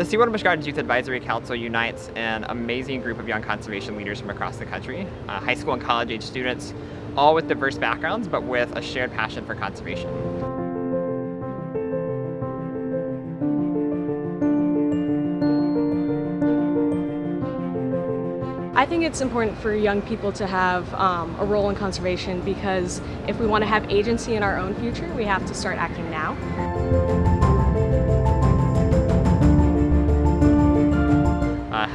The SeaWorld Busch Gardens Youth Advisory Council unites an amazing group of young conservation leaders from across the country, uh, high school and college age students, all with diverse backgrounds but with a shared passion for conservation. I think it's important for young people to have um, a role in conservation because if we want to have agency in our own future, we have to start acting now.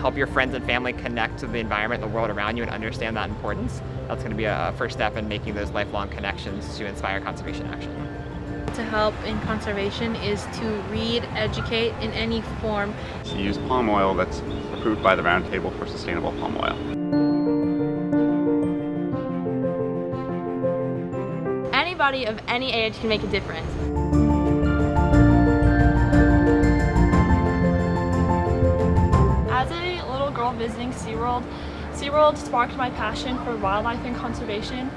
Help your friends and family connect to the environment and the world around you and understand that importance. That's going to be a first step in making those lifelong connections to inspire conservation action. To help in conservation is to read, educate in any form. To use palm oil that's approved by the Roundtable for Sustainable Palm Oil. Anybody of any age can make a difference. Visiting SeaWorld, SeaWorld sparked my passion for wildlife and conservation.